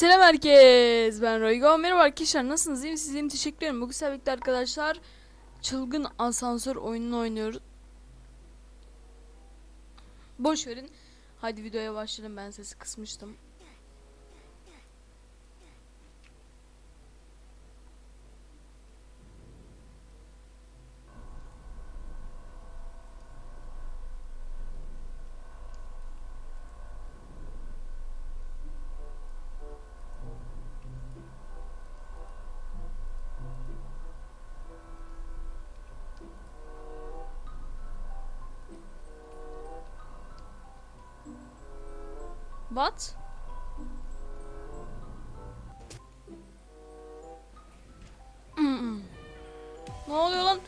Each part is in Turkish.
Selam herkes. Ben Roygo. Merhaba arkadaşlar. Nasılsınız? İyi misiniz? İyiyim. Teşekkür ederim. Bugün sizlerle arkadaşlar çılgın asansör oyununu oynuyoruz. Boş verin. Hadi videoya başlayalım. Ben sesi kısmıştım. Mm-mm. ne oluyor lan?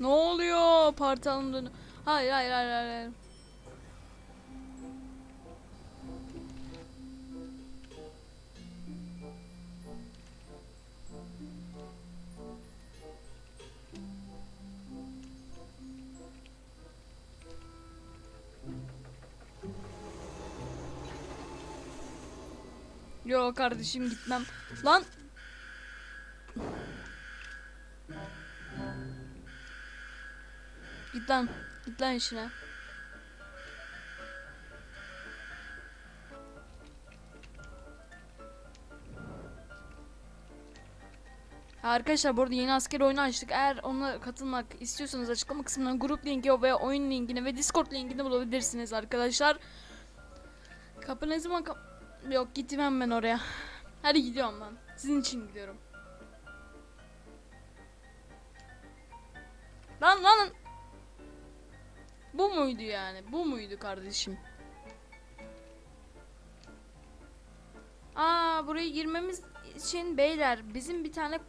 Ne oluyor? Parti alımlarını. Hayır hayır hayır hayır. Yo kardeşim gitmem. Lan. Git lan. Git lan işine. Arkadaşlar bu arada yeni asker oyunu açtık. Eğer ona katılmak istiyorsanız açıklama kısmından grup linki ve oyun linkini ve discord linkini bulabilirsiniz arkadaşlar. Kapı ne zaman kap... Yok gitmem ben oraya. Hadi gidiyorum ben. Sizin için gidiyorum. Lan lan. Bu muydu yani? Bu muydu kardeşim? Aa buraya girmemiz için beyler bizim bir tane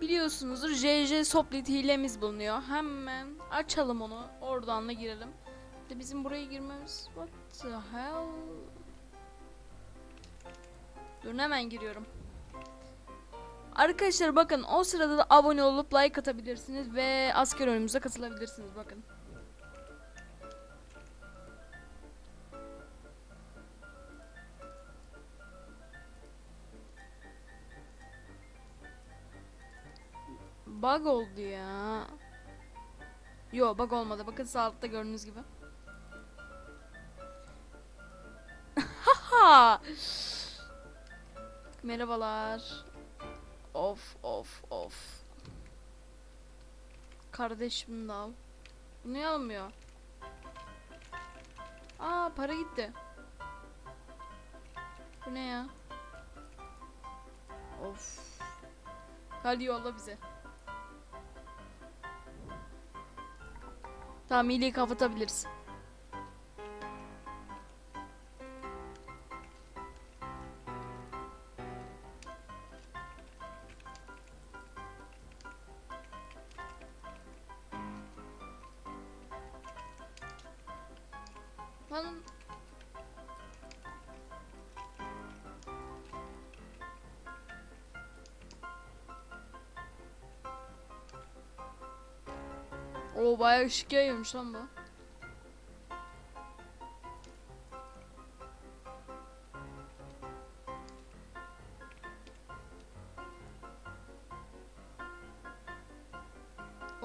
biliyorsunuzdur JJ Soplit hilemiz bulunuyor. Hemen açalım onu. Oradan da girelim. De bizim buraya girmemiz what the hell? Dur hemen giriyorum. Arkadaşlar bakın o sırada da abone olup like atabilirsiniz ve asker oyunumuza katılabilirsiniz bakın. Bug oldu ya. Yo bug olmadı. Bakın sağ altta gördüğünüz gibi. Haha. Merhabalar. Of of of. Kardeşim de al. Bu niye almıyor? Aa para gitti. Bu ne ya? Of. Hadi yolla bize. Tamam iyiliği kapatabiliriz. O bayağı ışık yayıyormuş lan bu.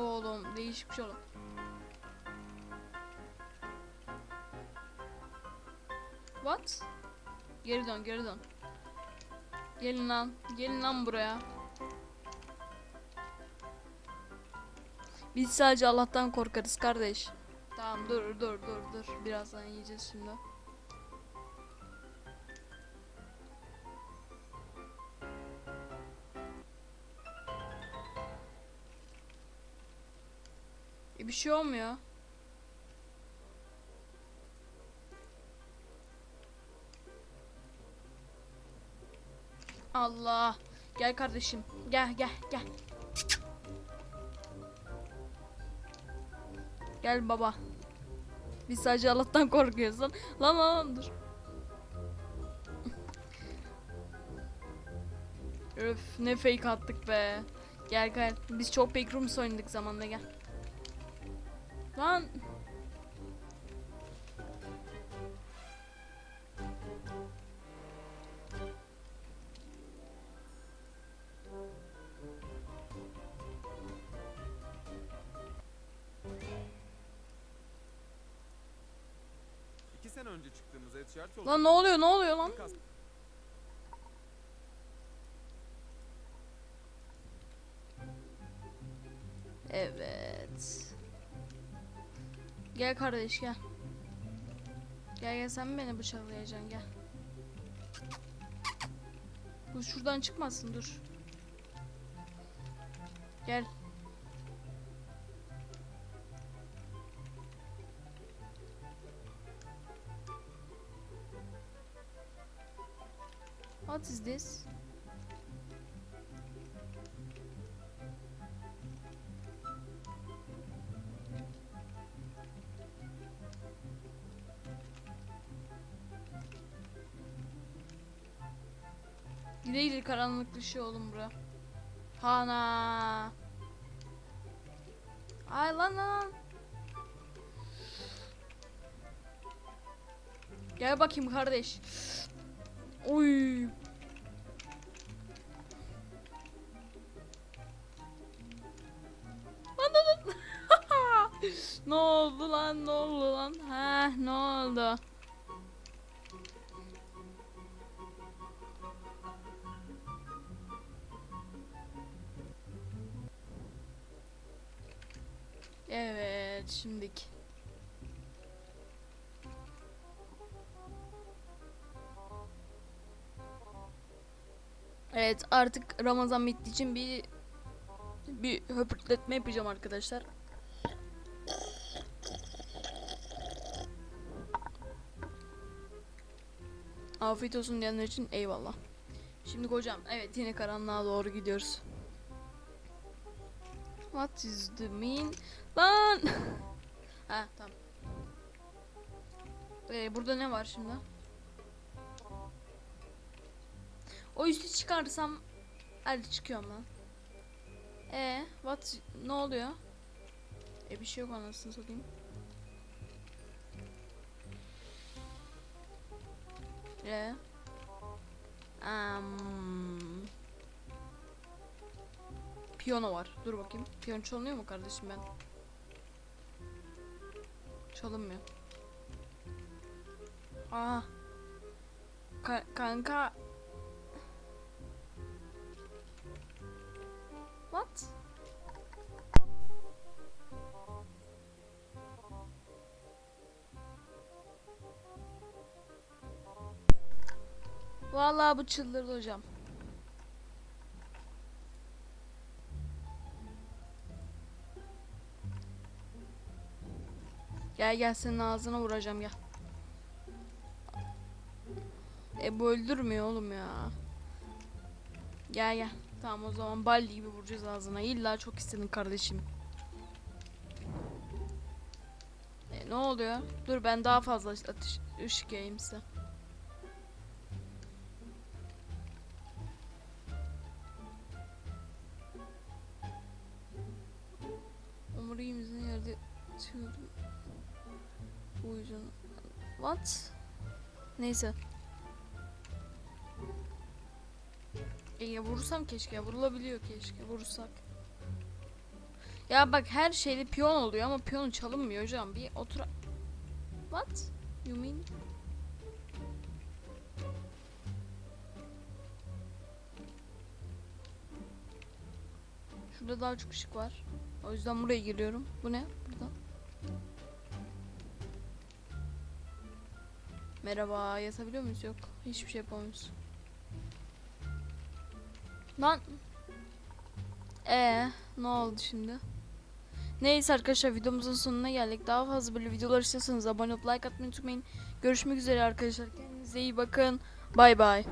Oğlum değişik bir şey oldu. What? Geri dön geri dön. Gelin lan. Gelin lan buraya. Biz sadece Allah'tan korkarız kardeş. Tamam dur dur dur dur. Birazdan yiyeceğiz şimdi. E bir şey olmuyor. Allah. Gel kardeşim. Gel gel gel. Gel baba. Biz sadece Allah'tan korkuyoruz lan. Lan lan, dur. Öf ne fake attık be. Gel gel. Biz çok backrooms oynadık zamanda gel. Lan. Önce çıktığımız Edshirt yolu. Lan ne oluyor ne oluyor lan? Evet. Gel kardeş gel. Gel gel sen mi beni bıçaklayacaksın gel. Bu şuradan çıkmasın dur. Gel. What is this? Gide gide karanlık dışı oğlum bura. Hana. Ay lan lan. Gel bakayım kardeş. Oy. Ne oldu lan ne oldu lan? Ha ne oldu? Evet şimdik. Evet artık Ramazan bittiği için bir bir höpürtletme yapacağım arkadaşlar. Afiyet olsun diyenler için eyvallah. Şimdi hocam evet yine karanlığa doğru gidiyoruz. What is the mean? Lan! ha tamam. Ee, burada ne var şimdi? O üstü çıkarsam hadi çıkıyorum lan. E what ne oluyor? E bir şey yok anasını satayım. E um, Piyano var. Dur bakayım. Piyano çalınıyor mu kardeşim ben? Çalınmıyor. Aa. Ka- kanka. What? Vallahi bu çıldırdı hocam. Gel gel senin ağzına vuracağım gel. E bu öldürmüyor oğlum ya. Gel gel. Tamam o zaman balli gibi vuracağız ağzına. İlla çok istedin kardeşim. E, ne oluyor? Dur ben daha fazla atış, ışık yayayım size. Neyse. E ya vurursam keşke. Vurulabiliyor keşke. Vurursak. Ya bak her şeyde piyon oluyor ama piyon çalınmıyor hocam. Bir otur... What? You mean? Şurada daha çok ışık var. O yüzden buraya giriyorum. Bu ne? Burada. Merhaba. Yatabiliyor muyuz? Yok. Hiçbir şey yapamıyoruz. Lan. Ee, ne oldu şimdi? Neyse arkadaşlar videomuzun sonuna geldik. Daha fazla böyle videolar istiyorsanız abone olup like atmayı unutmayın. Görüşmek üzere arkadaşlar. Kendinize iyi bakın. Bay bay.